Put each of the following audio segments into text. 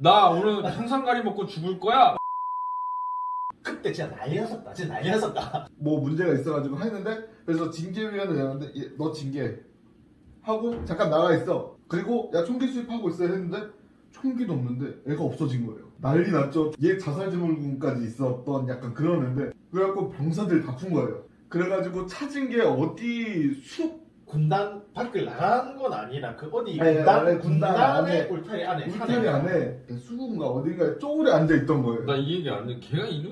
나 오늘 평상가리 먹고 죽을 거야. 그때 진짜 난리 났었다. 진짜 난리 났었다. 뭐 문제가 있어가지고 했는데 그래서 징계위원회 내는데 얘, 너 징계 하고 잠깐 나가 있어 그리고 야 총기 수입하고 있어 했는데 총기도 없는데 애가 없어진 거예요 난리 났죠 얘 자살 증후군까지 있었던 약간 그런 애인데 그래갖고 병사들 다 푼 거예요 그래가지고 찾은 게 어디 숲 군단 밖을 나간 건 아니라 그 어디 네, 군단 네, 군단 군단의 안에, 울타리 안에 울타리 산에 안에 수군가 어딘가에 쪼그려 앉아 있던 거예요 나 이 얘기 안 해. 걔가 이름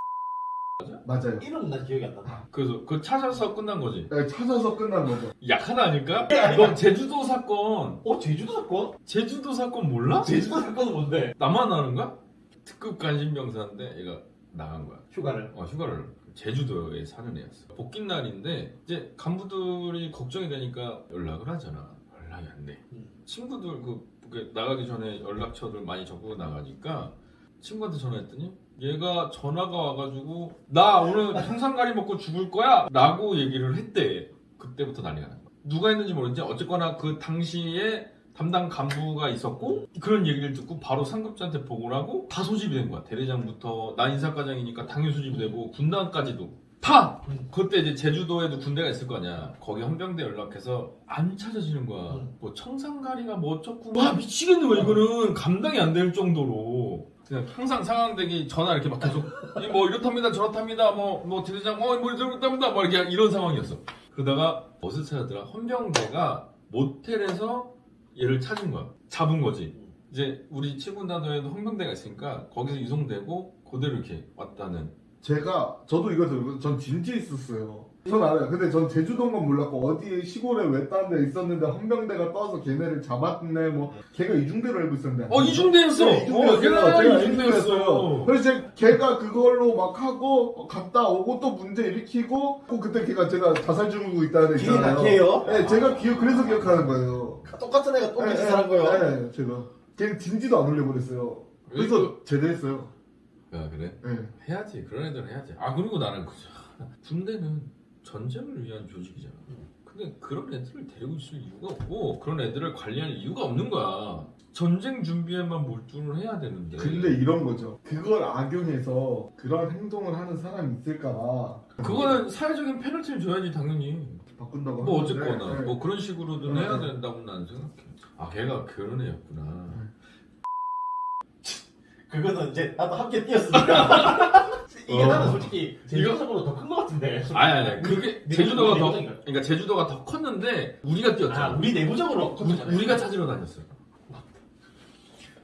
맞아요 이름 난 기억이 안 난다. 그래서 그 찾아서 끝난 거지. 네, 찾아서 끝난 거죠 약하다 아닐까? 너 제주도 사건, 어 제주도 사건? 제주도 사건 몰라? 제주도 사건은 뭔데? 나만 아는 거야? 특급 관심병사인데 얘가 나간 거야. 휴가를. 어, 휴가를 제주도에 사는 애였어. 복귀 날인데 이제 간부들이 걱정이 되니까 연락을 하잖아. 연락이 안 돼. 음. 친구들 그, 그 나가기 전에 연락처를 많이 적고 나가니까 친구한테 전화했더니 얘가 전화가 와가지고 나 오늘 평상가리 먹고 죽을 거야 라고 얘기를 했대. 그때부터 난리가 난 거야. 누가 했는지 모르겠지. 어쨌거나 그 당시에 담당 간부가 있었고 그런 얘기를 듣고 바로 상급자한테 보고를 하고 다 소집이 된 거야. 대대장부터 나 인사과장이니까 당연 소집이 되고 군단까지도 다 음. 그때 이제 제주도에도 군대가 있을 거 아니야. 거기 헌병대 연락해서 안 찾아지는 거야. 음. 뭐 청산가리가 뭐 어쩌고 와 미치겠네 왜 이거는 감당이 안 될 정도로 그냥 항상 상황되기 전화 이렇게 막 계속 이뭐 이렇답니다 저렇답니다 뭐뭐 대대장 어뭐 이렇답니다 뭐 이렇게 이런 상황이었어. 그러다가 어디서 찾았더라 헌병대가 모텔에서 얘를 찾은 거야. 잡은 거지. 이제 우리 7군 단도에도 헌병대가 있으니까 거기서 이송되고 그대로 이렇게 왔다는 제가 저도 이거 들고 전 진지에 있었어요. 전 알아요. 근데 전 제주도인 건 몰랐고 어디 시골에 외딴 데 있었는데 헌병대가 떠서 걔네를 잡았네 뭐 걔가 이중대로 알고 있었는데 어 이중대였어. 네, 이중대였어요. 어, 걔가 제가 이중대였어. 그래서 제 걔가 그걸로 막 하고 갔다 오고 또 문제 일으키고 또 그때 걔가 제가 자살 중이고 있다는 애 있잖아요. 걔요? 네, 제가 기억 그래서 기억하는 거예요. 똑같은 애가 똑같이 네, 살한 거요. 네, 제가 걔 진지도 안 올려버렸어요. 그래서 제대했어요. 야 그래? 네. 해야지 그런 애들은 해야지 아 그리고 나는 그죠 군대는 전쟁을 위한 조직이잖아. 근데 그런 애들을 데리고 있을 이유가 없고 그런 애들을 관리할 이유가 없는 거야. 전쟁 준비에만 몰두를 해야 되는데. 근데 이런 거죠. 그걸 악용해서 그런 행동을 하는 사람이 있을까봐. 그거는 사회적인 페널티를 줘야지 당연히. 바꾼다고 뭐 하는데, 어쨌거나. 네. 뭐 그런 식으로든 네. 해야 된다고 나는 생각해. 아 걔가 그런 애였구나 그거는 이제 나도 함께 뛰었으니까. 이게 어. 나는 솔직히 제주도 이거- 사건보다 더 큰 것 같은데. 아니 아니. 그게 우리- 제주도가 우리 더 내부적인가? 그러니까 제주도가 더 컸는데 우리가 뛰었잖아 아 우리 내부적으로 우리, 우리가 찾으러 다녔어요